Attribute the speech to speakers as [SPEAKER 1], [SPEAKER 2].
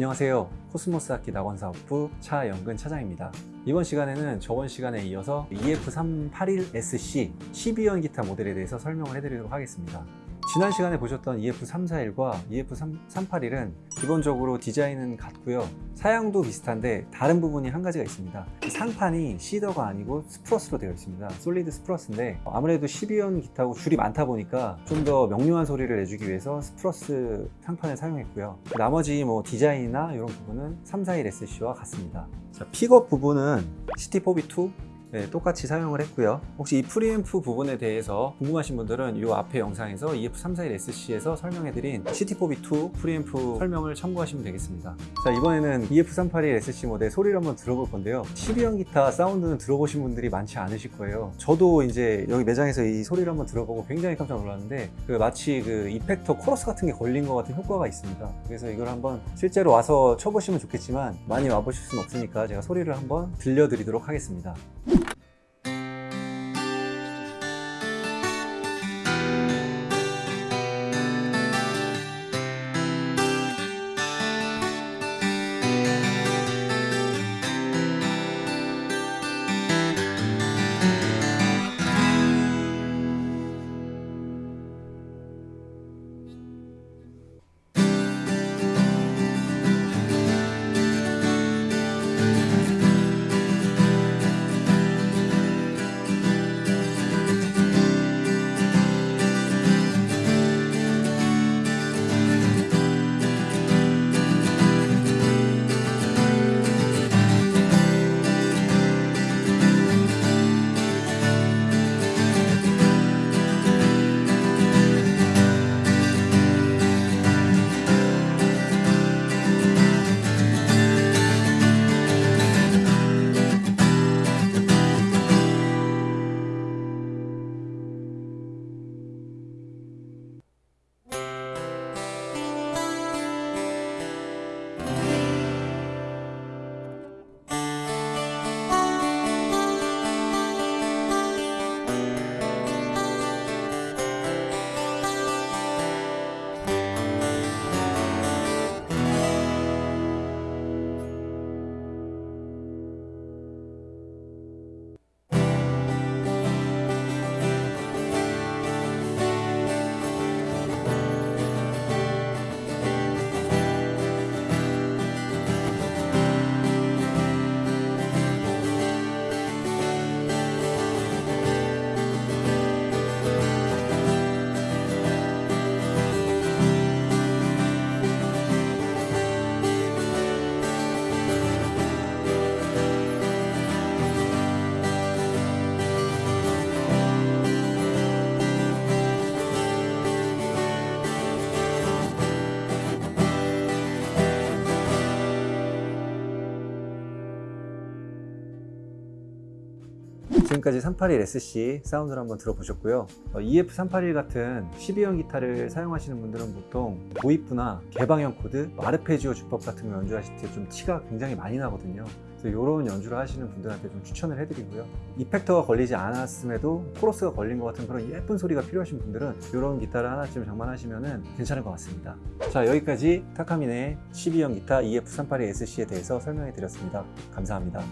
[SPEAKER 1] 안녕하세요. 코스모스 악기 낙원 사업부 차영근 차장입니다. 이번 시간에는 저번 시간에 이어서 EF381SC 12현 기타 모델에 대해서 설명을 해드리도록 하겠습니다 지난 시간에 보셨던 EF341과 EF381은 기본적으로 디자인은 같고요. 사양도 비슷한데 다른 부분이 한 가지가 있습니다. 이 상판이 cedar가 아니고 spruce로 되어 있습니다. solid spruce인데 아무래도 12현 기타고 줄이 많다 보니까 좀 더 명료한 소리를 내주기 위해서 spruce 상판을 사용했고요. 나머지 뭐 디자인이나 이런 부분은 341SC와 같습니다. 자, 픽업 부분은 CT4B2 네, 똑같이 사용을 했고요. 혹시 이 프리앰프 부분에 대해서 궁금하신 분들은 이 앞에 영상에서 EF341SC에서 설명해드린 CT4B2 프리앰프 설명을 참고하시면 되겠습니다. 자 이번에는 EF381SC 모델 소리를 한번 들어볼 건데요. 12현 기타 사운드는 들어보신 분들이 많지 않으실 거예요. 저도 이제 여기 매장에서 이 소리를 한번 들어보고 굉장히 깜짝 놀랐는데 그 마치 그 effector 코러스 같은 게 걸린 것 같은 효과가 있습니다. 그래서 이걸 한번 실제로 와서 쳐보시면 좋겠지만 많이 와보실 수는 없으니까 제가 소리를 한번 들려드리도록 하겠습니다 지금까지 381SC 사운드를 한번 들어보셨고요. EF381 같은 12현 기타를 사용하시는 분들은 보통 도입부나 개방형 코드, 아르페지오 주법 같은 거 연주하실 때 좀 티가 굉장히 많이 나거든요. 이런 연주를 하시는 분들한테 좀 추천을 해드리고요. effector가 걸리지 않았음에도 코러스가 걸린 것 같은 그런 예쁜 소리가 필요하신 분들은 이런 기타를 하나쯤 장만하시면 괜찮을 것 같습니다. 자 여기까지 타카미네 12현 기타 EF381SC에 대해서 설명해 드렸습니다. 감사합니다